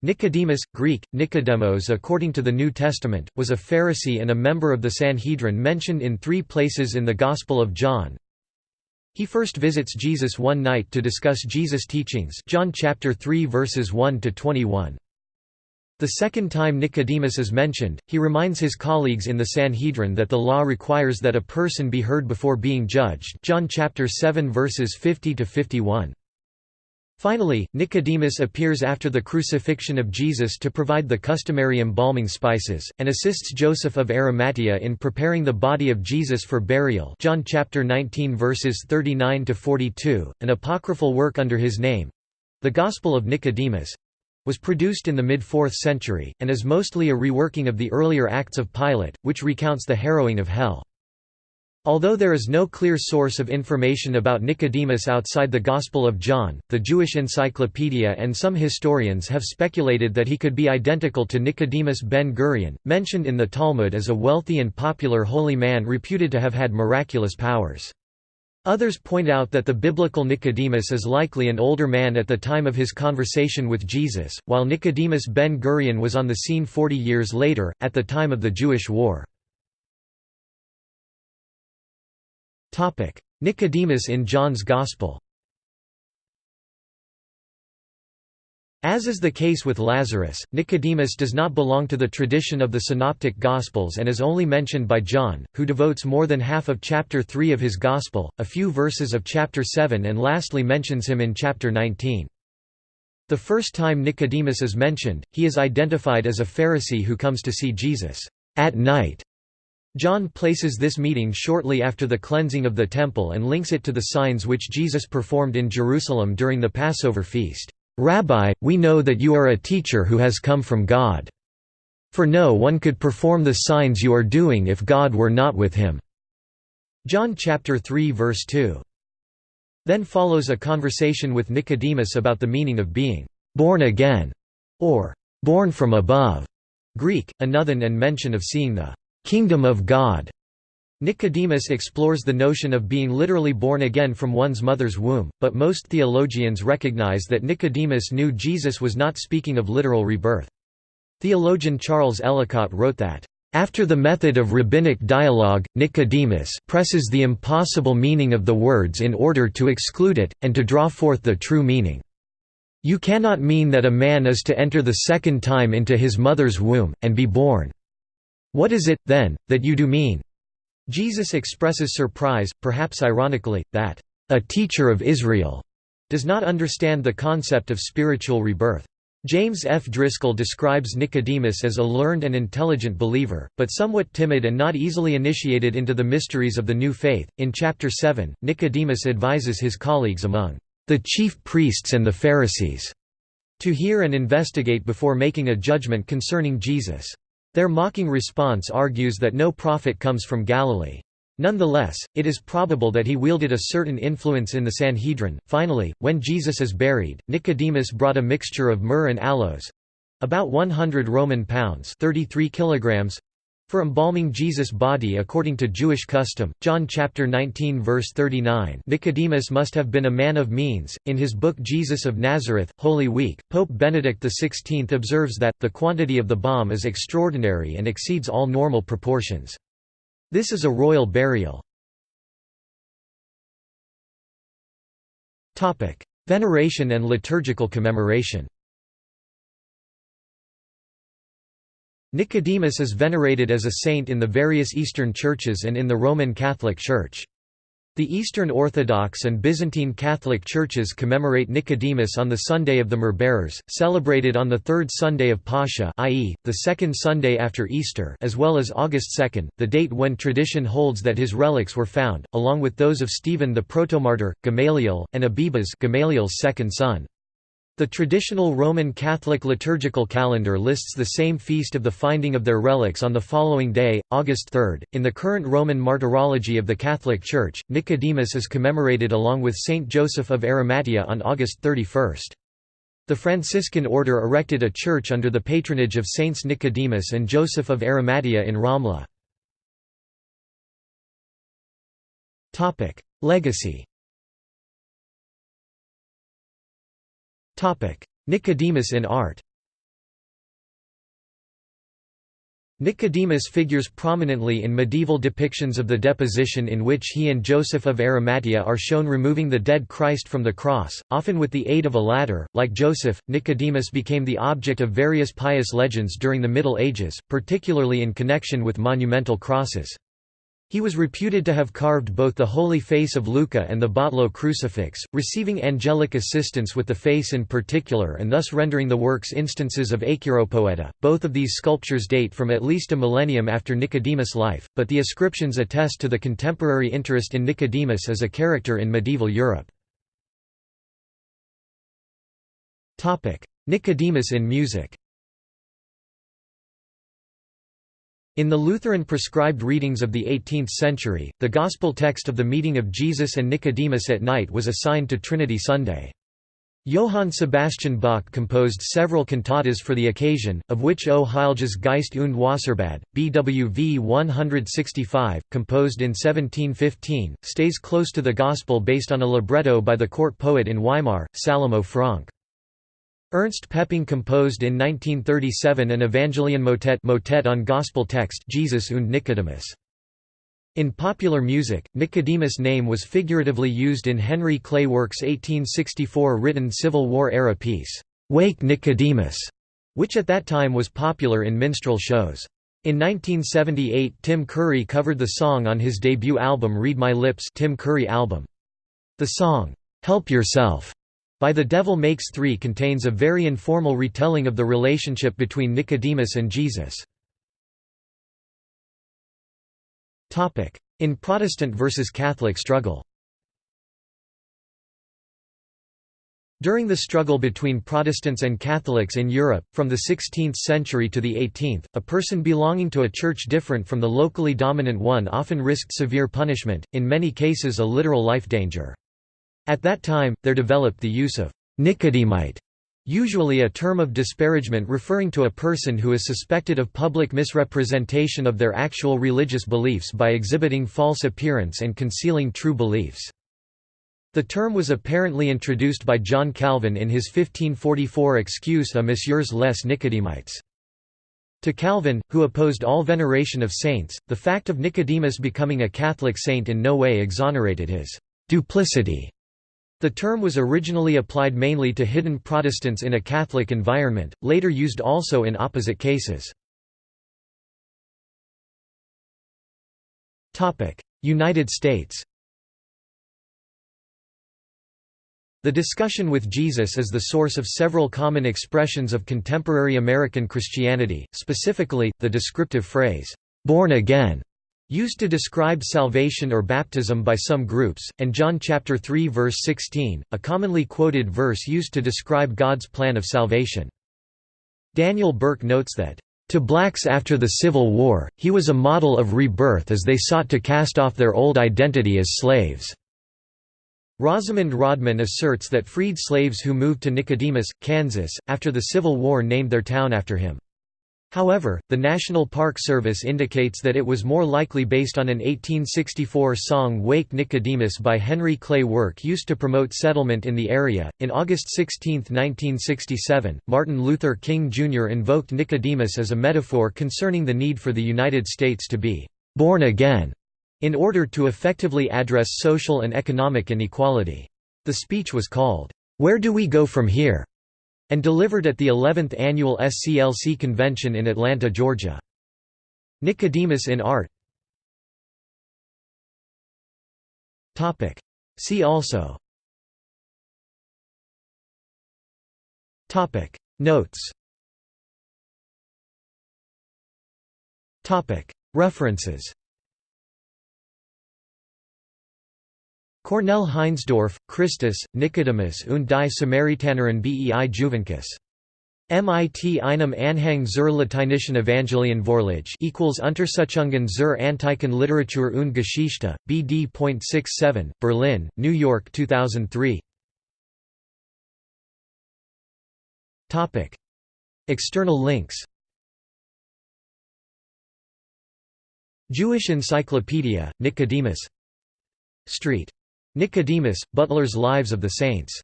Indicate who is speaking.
Speaker 1: Nicodemus, Greek, Nicodemos according to the New Testament, was a Pharisee and a member of the Sanhedrin mentioned in three places in the Gospel of John. He first visits Jesus one night to discuss Jesus' teachings John chapter 3 verses 1 to 21. The second time Nicodemus is mentioned, he reminds his colleagues in the Sanhedrin that the law requires that a person be heard before being judged John chapter 7 verses 50 to 51. Finally, Nicodemus appears after the crucifixion of Jesus to provide the customary embalming spices, and assists Joseph of Arimathea in preparing the body of Jesus for burial John chapter 19 verses 39–42, an apocryphal work under his name—the Gospel of Nicodemus—was produced in the mid-4th century, and is mostly a reworking of the earlier Acts of Pilate, which recounts the harrowing of hell. Although there is no clear source of information about Nicodemus outside the Gospel of John, the Jewish Encyclopedia and some historians have speculated that he could be identical to Nicodemus ben Gurion, mentioned in the Talmud as a wealthy and popular holy man reputed to have had miraculous powers. Others point out that the biblical Nicodemus is likely an older man at the time of his conversation with Jesus, while Nicodemus ben Gurion was on the scene 40 years later, at the time of the Jewish War. Nicodemus in John's Gospel As is the case with Lazarus, Nicodemus does not belong to the tradition of the Synoptic Gospels and is only mentioned by John, who devotes more than half of chapter 3 of his Gospel, a few verses of chapter 7 and lastly mentions him in chapter 19. The first time Nicodemus is mentioned, he is identified as a Pharisee who comes to see Jesus at night John places this meeting shortly after the cleansing of the temple and links it to the signs which Jesus performed in Jerusalem during the Passover feast. "'Rabbi, we know that you are a teacher who has come from God. For no one could perform the signs you are doing if God were not with him." John chapter 3 verse 2. Then follows a conversation with Nicodemus about the meaning of being "'born again' or "'born from above' Greek, anothen and mention of seeing the kingdom of God. Nicodemus explores the notion of being literally born again from one's mother's womb, but most theologians recognize that Nicodemus knew Jesus was not speaking of literal rebirth. Theologian Charles Ellicott wrote that, "...after the method of rabbinic dialogue, Nicodemus presses the impossible meaning of the words in order to exclude it, and to draw forth the true meaning. You cannot mean that a man is to enter the second time into his mother's womb, and be born. What is it, then, that you do mean? Jesus expresses surprise, perhaps ironically, that, a teacher of Israel does not understand the concept of spiritual rebirth. James F. Driscoll describes Nicodemus as a learned and intelligent believer, but somewhat timid and not easily initiated into the mysteries of the new faith. In chapter 7, Nicodemus advises his colleagues among the chief priests and the Pharisees to hear and investigate before making a judgment concerning Jesus. Their mocking response argues that no prophet comes from Galilee. Nonetheless, it is probable that he wielded a certain influence in the Sanhedrin. Finally, when Jesus is buried, Nicodemus brought a mixture of myrrh and aloes about 100 Roman pounds 33 kilograms for embalming Jesus' body according to Jewish custom, John chapter 19 verse 39 Nicodemus must have been a man of means. In his book Jesus of Nazareth, Holy Week, Pope Benedict XVI observes that, the quantity of the balm is extraordinary and exceeds all normal proportions. This is a royal burial. Topic: Veneration and liturgical commemoration Nicodemus is venerated as a saint in the various Eastern churches and in the Roman Catholic Church. The Eastern Orthodox and Byzantine Catholic churches commemorate Nicodemus on the Sunday of the Myrrh-bearers, celebrated on the third Sunday of Pascha i.e., the second Sunday after Easter as well as August 2, the date when tradition holds that his relics were found, along with those of Stephen the protomartyr, Gamaliel, and Abibas Gamaliel's second son. The traditional Roman Catholic liturgical calendar lists the same feast of the finding of their relics on the following day, August 3. In the current Roman martyrology of the Catholic Church, Nicodemus is commemorated along with Saint Joseph of Arimathea on August 31. The Franciscan order erected a church under the patronage of Saints Nicodemus and Joseph of Arimathea in Ramla. Legacy Nicodemus in art Nicodemus figures prominently in medieval depictions of the deposition in which he and Joseph of Arimathea are shown removing the dead Christ from the cross, often with the aid of a ladder. Like Joseph, Nicodemus became the object of various pious legends during the Middle Ages, particularly in connection with monumental crosses. He was reputed to have carved both the Holy Face of Lucca and the Batlló crucifix, receiving angelic assistance with the face in particular and thus rendering the works instances of acheiropoieta. Both of these sculptures date from at least a millennium after Nicodemus' life, but the ascriptions attest to the contemporary interest in Nicodemus as a character in medieval Europe. Nicodemus in music In the Lutheran prescribed readings of the 18th century, the Gospel text of the meeting of Jesus and Nicodemus at night was assigned to Trinity Sunday. Johann Sebastian Bach composed several cantatas for the occasion, of which O Heilges Geist und Wasserbad, BWV 165, composed in 1715, stays close to the Gospel based on a libretto by the court poet in Weimar, Salomo Franck. Ernst Pepping composed in 1937 an Evangelion motet motet on gospel text Jesus und Nicodemus. In popular music, Nicodemus' name was figuratively used in Henry Clay Work's 1864 written Civil War-era piece, "'Wake Nicodemus", which at that time was popular in minstrel shows. In 1978 Tim Curry covered the song on his debut album Read My Lips Tim Curry album. The song, "'Help Yourself' By the Devil Makes Three contains a very informal retelling of the relationship between Nicodemus and Jesus. In Protestant versus Catholic struggle During the struggle between Protestants and Catholics in Europe, from the 16th century to the 18th, a person belonging to a church different from the locally dominant one often risked severe punishment, in many cases a literal life danger. At that time, there developed the use of Nicodemite, usually a term of disparagement referring to a person who is suspected of public misrepresentation of their actual religious beliefs by exhibiting false appearance and concealing true beliefs. The term was apparently introduced by John Calvin in his 1544 Excuse à Messieurs les Nicodemites. To Calvin, who opposed all veneration of saints, the fact of Nicodemus becoming a Catholic saint in no way exonerated his duplicity the term was originally applied mainly to hidden Protestants in a Catholic environment, later used also in opposite cases. United States The discussion with Jesus is the source of several common expressions of contemporary American Christianity, specifically, the descriptive phrase, "'born again' used to describe salvation or baptism by some groups, and John chapter 3 verse 16, a commonly quoted verse used to describe God's plan of salvation. Daniel Burke notes that, "...to blacks after the Civil War, he was a model of rebirth as they sought to cast off their old identity as slaves." Rosamond Rodman asserts that freed slaves who moved to Nicodemus, Kansas, after the Civil War named their town after him. However, the National Park Service indicates that it was more likely based on an 1864 song Wake Nicodemus by Henry Clay Work used to promote settlement in the area. In August 16, 1967, Martin Luther King Jr. invoked Nicodemus as a metaphor concerning the need for the United States to be born again in order to effectively address social and economic inequality. The speech was called, Where Do We Go From Here? And delivered at the 11th annual SCLC convention in Atlanta, Georgia. Nicodemus in art. See also. Notes. References Cornell Heinsdorf, Christus, Nicodemus und die Samaritanerin bei Juvencus. MIT einem Anhang zur lateinischen Evangelion Vorlage equals Untersuchungen zur antiken Literatur und Geschichte, BD.67, Berlin, New York 2003 External links Jewish Encyclopedia, Nicodemus. Street Nicodemus, Butler's Lives of the Saints